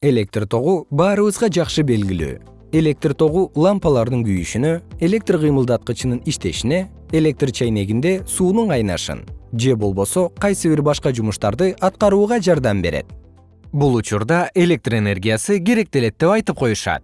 электр тогу баарыбызга жакшы белгилүү. Электр тогу лампалардын күйүшүнө электр кыймылдаткычынын иштешине электр чайнегинде суунун кайнашын же болбосо кайсы бир башка жумуштарды аткарууга жардам берет. Бул учурда электр энергиясы керектелет деп айтып коюшат.